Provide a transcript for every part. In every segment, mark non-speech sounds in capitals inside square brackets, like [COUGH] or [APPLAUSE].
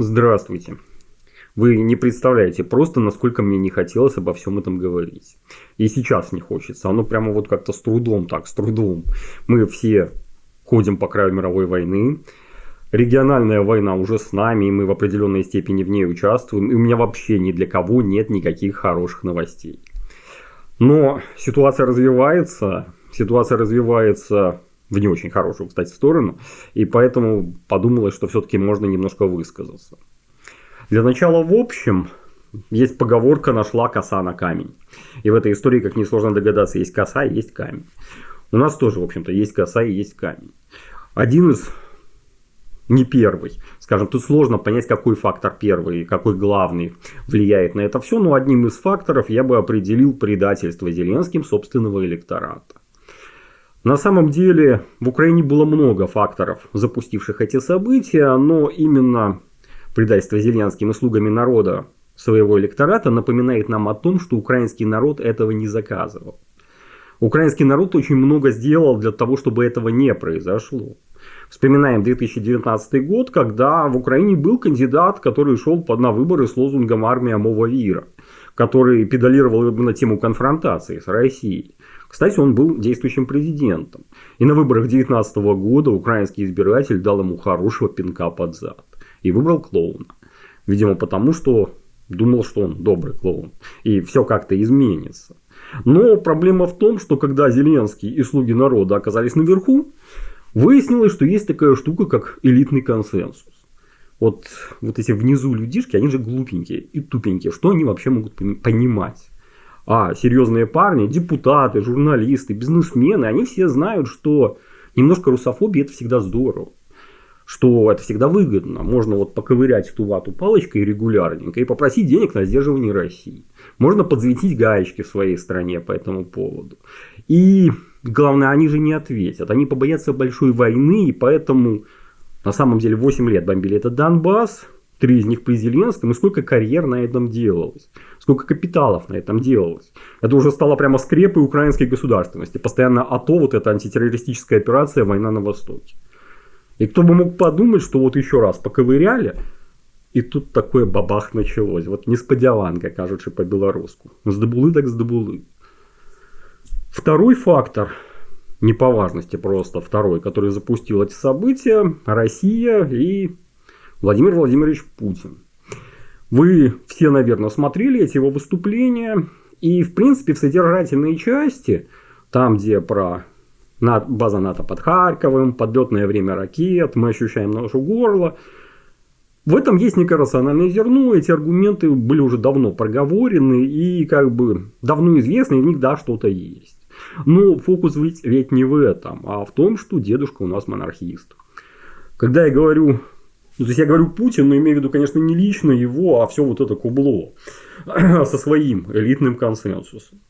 Здравствуйте. Вы не представляете просто, насколько мне не хотелось обо всем этом говорить. И сейчас не хочется. Оно прямо вот как-то с трудом так, с трудом. Мы все ходим по краю мировой войны. Региональная война уже с нами, и мы в определенной степени в ней участвуем. И у меня вообще ни для кого нет никаких хороших новостей. Но ситуация развивается. Ситуация развивается в не очень хорошую, кстати, сторону. И поэтому подумалось, что все-таки можно немножко высказаться. Для начала, в общем, есть поговорка «нашла коса на камень». И в этой истории, как несложно догадаться, есть коса и есть камень. У нас тоже, в общем-то, есть коса и есть камень. Один из не первый. Скажем, тут сложно понять, какой фактор первый, какой главный влияет на это все, но одним из факторов я бы определил предательство Зеленским собственного электората. На самом деле в Украине было много факторов, запустивших эти события, но именно предательство Зеленским и слугами народа своего электората напоминает нам о том, что украинский народ этого не заказывал. Украинский народ очень много сделал для того, чтобы этого не произошло. Вспоминаем 2019 год, когда в Украине был кандидат, который шел на выборы с лозунгом «Армия Мова Вира», который педалировал на тему конфронтации с Россией. Кстати, он был действующим президентом. И на выборах 2019 года украинский избиратель дал ему хорошего пинка под зад. И выбрал клоуна. Видимо, потому что думал, что он добрый клоун. И все как-то изменится. Но проблема в том, что когда Зеленский и слуги народа оказались наверху, выяснилось, что есть такая штука, как элитный консенсус. Вот, вот эти внизу людишки, они же глупенькие и тупенькие. Что они вообще могут понимать? А серьезные парни, депутаты, журналисты, бизнесмены, они все знают, что немножко русофобии это всегда здорово. Что это всегда выгодно. Можно вот поковырять эту вату палочкой регулярненько и попросить денег на сдерживание России. Можно подсветить гаечки в своей стране по этому поводу. И главное, они же не ответят. Они побоятся большой войны, и поэтому на самом деле 8 лет бомбили этот Донбасс, три из них при Зеленском, и сколько карьер на этом делалось, сколько капиталов на этом делалось. Это уже стало прямо скрепой украинской государственности. Постоянно АТО, вот эта антитеррористическая операция, война на Востоке. И кто бы мог подумать, что вот еще раз поковыряли, и тут такое бабах началось. Вот несподяванка, кажучи по-белоруску. Здобулы так здобулы. Второй фактор, не по важности просто второй, который запустил эти события, Россия и Владимир Владимирович Путин. Вы все, наверное, смотрели эти его выступления. И, в принципе, в содержательной части, там, где про база НАТО под Харьковым, подлетное время ракет, мы ощущаем нашу горло, в этом есть некое рациональное зерно, эти аргументы были уже давно проговорены и как бы давно известны, и в них да, что-то есть. Но фокус ведь, ведь не в этом, а в том, что дедушка у нас монархист. Когда я говорю ну, то есть я говорю Путин, но имею в виду, конечно, не лично его, а все вот это кубло [CLEARS THROAT] со своим элитным консенсусом.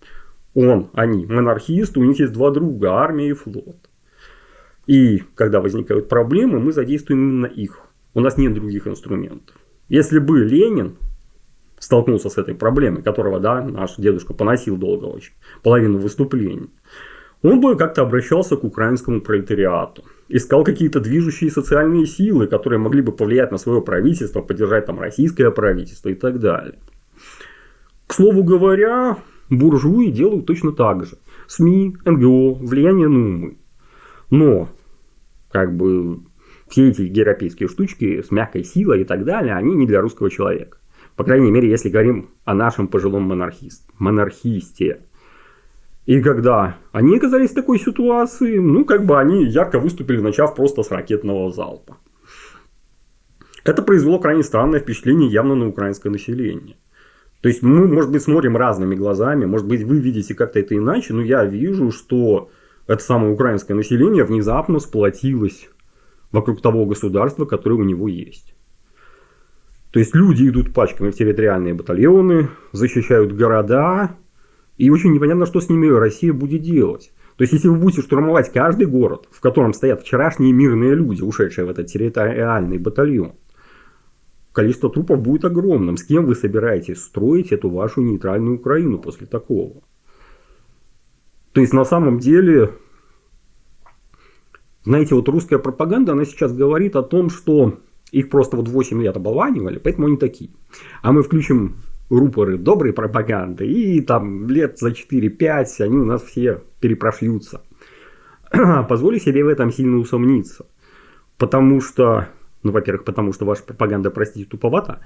Он, они, монархисты, у них есть два друга, армия и флот. И когда возникают проблемы, мы задействуем именно их. У нас нет других инструментов. Если бы Ленин столкнулся с этой проблемой, которого, да, наш дедушка поносил долго очень, половину выступлений, он бы как-то обращался к украинскому пролетариату. Искал какие-то движущие социальные силы, которые могли бы повлиять на свое правительство, поддержать там российское правительство и так далее. К слову говоря, буржуи делают точно так же. СМИ, НГО, влияние на умы. Но, как бы, все эти европейские штучки с мягкой силой и так далее, они не для русского человека. По крайней мере, если говорим о нашем пожилом монархист, монархисте. И когда они оказались в такой ситуации, ну, как бы они ярко выступили, начав просто с ракетного залпа. Это произвело крайне странное впечатление явно на украинское население. То есть мы, может быть, смотрим разными глазами, может быть, вы видите как-то это иначе, но я вижу, что это самое украинское население внезапно сплотилось вокруг того государства, которое у него есть. То есть люди идут пачками в территориальные батальоны, защищают города, и очень непонятно, что с ними Россия будет делать. То есть, если вы будете штурмовать каждый город, в котором стоят вчерашние мирные люди, ушедшие в этот территориальный батальон, количество трупов будет огромным. С кем вы собираетесь строить эту вашу нейтральную Украину после такого? То есть, на самом деле, знаете, вот русская пропаганда, она сейчас говорит о том, что Их просто вот 8 лет оболванивали, поэтому они такие. А мы включим рупоры доброй пропаганды, и там лет за 4-5 они у нас все перепрошьются. [CLEARS THROAT] Позволю себе в этом сильно усомниться. Потому что, ну, во-первых, потому что ваша пропаганда, простите, туповата,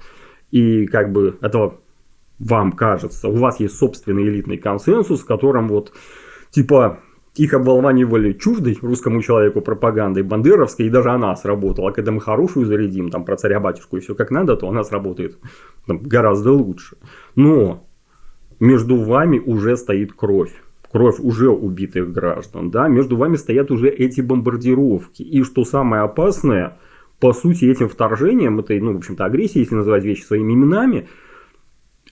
и как бы этого вам кажется, у вас есть собственный элитный консенсус, в котором вот типа их обволванивали чуждой русскому человеку пропагандой бандеровской, и даже она сработала. Когда мы хорошую зарядим, там про царя-батюшку и все как надо, то она сработает там, гораздо лучше. Но между вами уже стоит кровь. Кровь уже убитых граждан. Да? Между вами стоят уже эти бомбардировки. И что самое опасное, по сути, этим вторжением, этой, ну, в общем-то, агрессией, если называть вещи своими именами,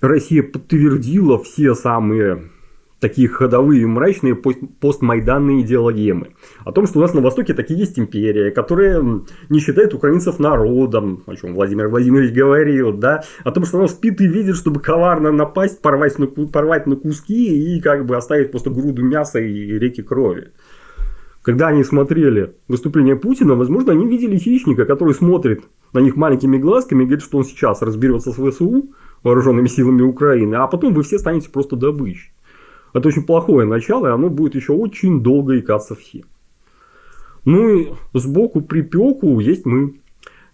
Россия подтвердила все самые такие ходовые мрачные постмайданные идеологемы. О том, что у нас на Востоке такие есть империя, которая не считает украинцев народом, о чем Владимир Владимирович говорил, да, о том, что она спит и видит, чтобы коварно напасть, порвать на, порвать на куски и как бы оставить просто груду мяса и реки крови. Когда они смотрели выступление Путина, возможно, они видели хищника, который смотрит на них маленькими глазками и говорит, что он сейчас разберется с ВСУ, вооруженными силами Украины, а потом вы все станете просто добычей. Это очень плохое начало, и оно будет еще очень долго икаться все. Ну и сбоку припеку есть мы.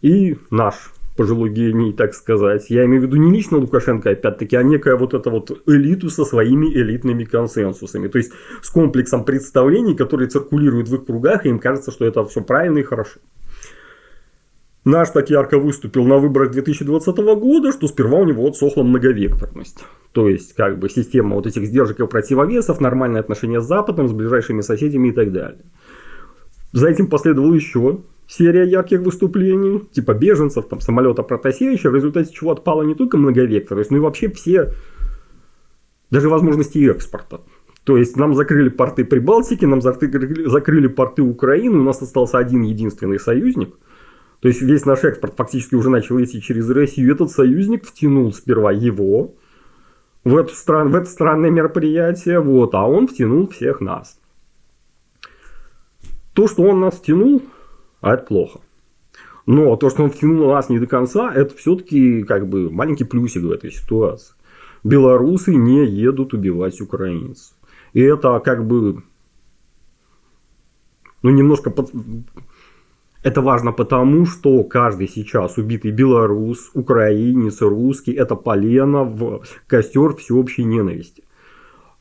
И наш пожилой гений, так сказать. Я имею в виду не лично Лукашенко, опять-таки, а некая вот эта вот элиту со своими элитными консенсусами. То есть, с комплексом представлений, которые циркулируют в их кругах, и им кажется, что это все правильно и хорошо. Наш так ярко выступил на выборах 2020 года, что сперва у него отсохла многовекторность. То есть, как бы система вот этих сдержек и противовесов, нормальные отношения с Западом, с ближайшими соседями и так далее. За этим последовала еще серия ярких выступлений, типа беженцев, там, самолета Протасевича, в результате чего отпала не только многовекторность, но и вообще все, даже возможности экспорта. То есть нам закрыли порты Прибалтики, нам закрыли, закрыли порты Украины, у нас остался один единственный союзник. То есть весь наш экспорт фактически уже начал идти через Россию. Этот союзник втянул сперва его, в, эту стран, в это странное мероприятие, вот, а он втянул всех нас. То, что он нас втянул, а это плохо. Но то, что он втянул нас не до конца, это все-таки как бы маленький плюсик в этой ситуации. Белорусы не едут убивать украинцев. И это как бы ну, немножко под, это важно потому, что каждый сейчас убитый белорус, украинец, русский – это полено в костер всеобщей ненависти.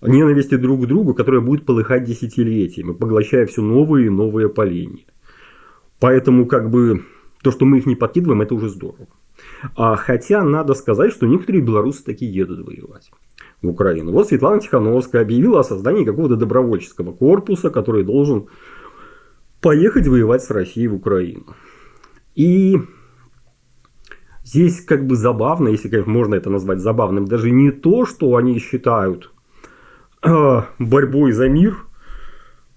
Ненависти друг к другу, которая будет полыхать десятилетиями, поглощая все новые и новые поления. Поэтому как бы то, что мы их не подкидываем, это уже здорово. А, хотя надо сказать, что некоторые белорусы таки едут воевать в Украину. Вот Светлана Тихановская объявила о создании какого-то добровольческого корпуса, который должен поехать воевать с Россией в Украину. И здесь как бы забавно, если конечно, можно это назвать забавным, даже не то, что они считают э, борьбой за мир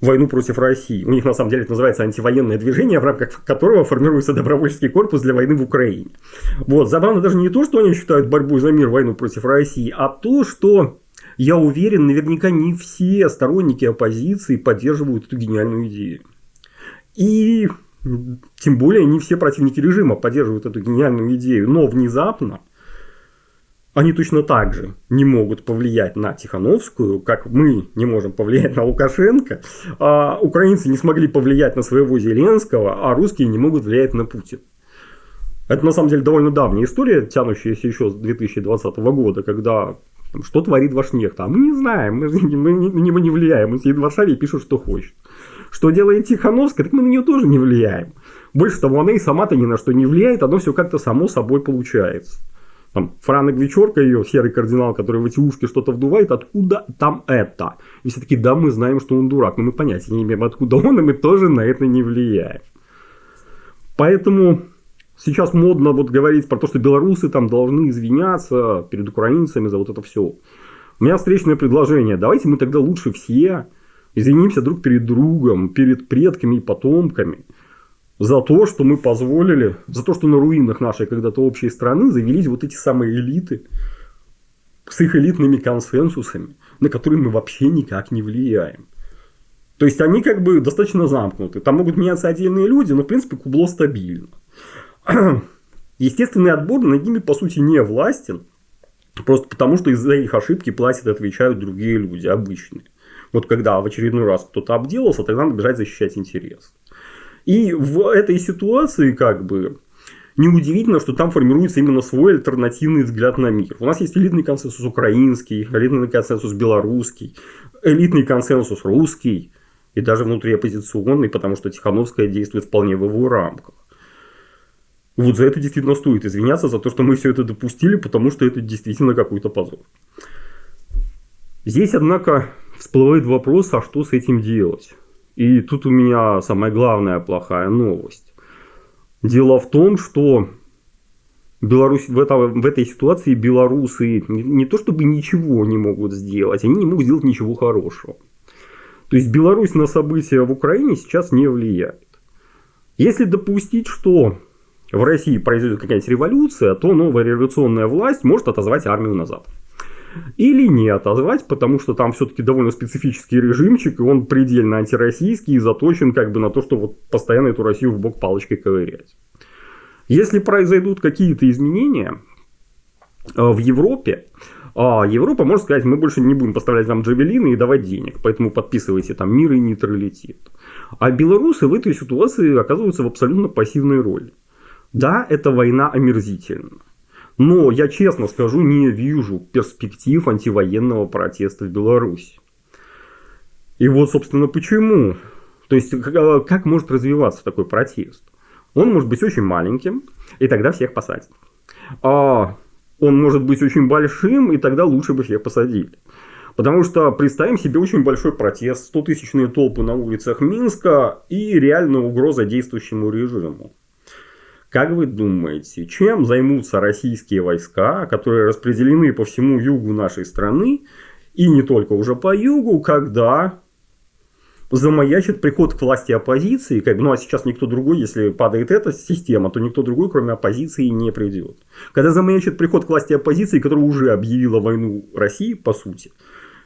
войну против России. У них на самом деле это называется антивоенное движение, в рамках которого формируется добровольческий корпус для войны в Украине. Вот, забавно даже не то, что они считают борьбой за мир войну против России, а то, что я уверен, наверняка не все сторонники оппозиции поддерживают эту гениальную идею. И тем более не все противники режима поддерживают эту гениальную идею. Но внезапно они точно так же не могут повлиять на Тихановскую, как мы не можем повлиять на Лукашенко. А украинцы не смогли повлиять на своего Зеленского, а русские не могут влиять на Путина. Это на самом деле довольно давняя история, тянущаяся еще с 2020 года, когда что творит ваш нехта. А мы не знаем, мы, мы, мы, мы не влияем. Он сидит в Варшаве и пишет, что хочет. Что делает Тихановская, так мы на нее тоже не влияем. Больше того, она и сама-то ни на что не влияет, оно все как-то само собой получается. Там, Франа Гвичорка, ее серый кардинал, который в эти ушки что-то вдувает, откуда там это? И все таки да, мы знаем, что он дурак, но мы понятия не имеем, откуда он, и мы тоже на это не влияем. Поэтому сейчас модно вот говорить про то, что белорусы там должны извиняться перед украинцами за вот это все. У меня встречное предложение. Давайте мы тогда лучше все Извинимся друг перед другом, перед предками и потомками за то, что мы позволили, за то, что на руинах нашей когда-то общей страны завелись вот эти самые элиты с их элитными консенсусами, на которые мы вообще никак не влияем. То есть они как бы достаточно замкнуты. Там могут меняться отдельные люди, но в принципе кубло стабильно. [CLEARS THROAT] естественный отбор над ними, по сути, не властен. Просто потому, что из-за их ошибки платят и отвечают другие люди, обычные. Вот когда в очередной раз кто-то обделался, тогда надо бежать защищать интерес. И в этой ситуации, как бы, неудивительно, что там формируется именно свой альтернативный взгляд на мир. У нас есть элитный консенсус украинский, элитный консенсус белорусский, элитный консенсус русский и даже внутри оппозиционный, потому что Тихановская действует вполне в его рамках. Вот за это действительно стоит извиняться, за то, что мы все это допустили, потому что это действительно какой-то позор. Здесь, однако, всплывает вопрос, а что с этим делать? И тут у меня самая главная плохая новость. Дело в том, что Беларусь, в, это, в этой ситуации белорусы не, не то чтобы ничего не могут сделать, они не могут сделать ничего хорошего. То есть Беларусь на события в Украине сейчас не влияет. Если допустить, что в России произойдет какая-нибудь революция, то новая революционная власть может отозвать армию назад. Или не отозвать, потому что там все-таки довольно специфический режимчик, и он предельно антироссийский и заточен как бы на то, что вот постоянно эту Россию в бок палочкой ковырять. Если произойдут какие-то изменения э, в Европе, а Европа может сказать, мы больше не будем поставлять вам джавелины и давать денег, поэтому подписывайте там мир и нейтралитет. А белорусы в этой ситуации оказываются в абсолютно пассивной роли. Да, эта война омерзительна. Но я честно скажу, не вижу перспектив антивоенного протеста в Беларуси. И вот, собственно, почему. То есть, как может развиваться такой протест? Он может быть очень маленьким, и тогда всех посадят. А он может быть очень большим, и тогда лучше бы всех посадили. Потому что представим себе очень большой протест, 100-тысячные толпы на улицах Минска и реальная угроза действующему режиму. Как вы думаете, чем займутся российские войска, которые распределены по всему югу нашей страны, и не только уже по югу, когда замаячит приход к власти оппозиции, как, ну а сейчас никто другой, если падает эта система, то никто другой, кроме оппозиции, не придет. Когда замаячит приход к власти оппозиции, которая уже объявила войну России, по сути,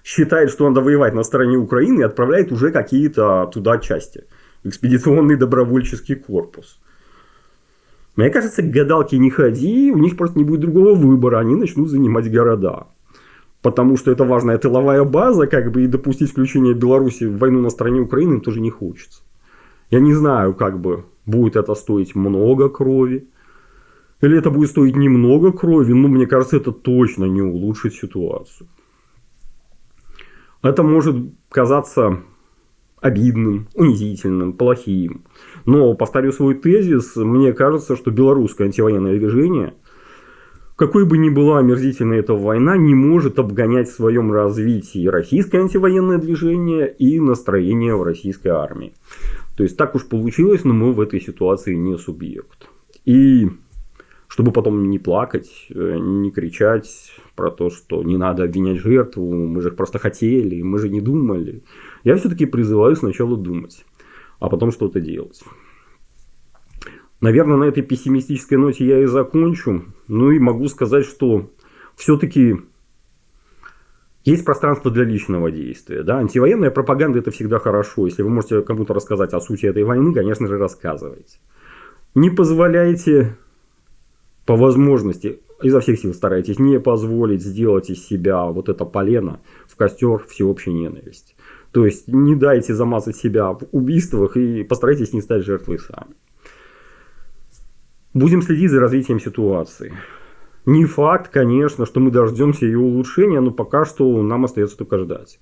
считает, что надо воевать на стороне Украины и отправляет уже какие-то туда части. Экспедиционный добровольческий корпус. Мне кажется, гадалки не ходи, у них просто не будет другого выбора, они начнут занимать города. Потому что это важная тыловая база, как бы и допустить включение Беларуси в войну на стороне Украины тоже не хочется. Я не знаю, как бы будет это стоить много крови, или это будет стоить немного крови, но мне кажется, это точно не улучшит ситуацию. Это может казаться обидным, унизительным, плохим. Но, повторю свой тезис, мне кажется, что белорусское антивоенное движение, какой бы ни была омерзительной эта война, не может обгонять в своем развитии российское антивоенное движение и настроение в российской армии. То есть так уж получилось, но мы в этой ситуации не субъект. И чтобы потом не плакать, э, не кричать про то, что не надо обвинять жертву, мы же просто хотели, мы же не думали. Я все-таки призываю сначала думать, а потом что-то делать. Наверное, на этой пессимистической ноте я и закончу. Ну и могу сказать, что все-таки есть пространство для личного действия. Да? Антивоенная пропаганда это всегда хорошо. Если вы можете кому-то рассказать о сути этой войны, конечно же, рассказывайте. Не позволяйте по возможности, изо всех сил старайтесь не позволить сделать из себя вот это полено в костер всеобщей ненависти. То есть не дайте замазать себя в убийствах и постарайтесь не стать жертвой сами. Будем следить за развитием ситуации. Не факт, конечно, что мы дождемся ее улучшения, но пока что нам остается только ждать.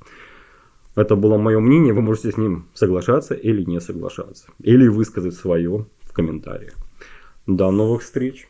Это было мое мнение, вы можете с ним соглашаться или не соглашаться. Или высказать свое в комментариях. До новых встреч!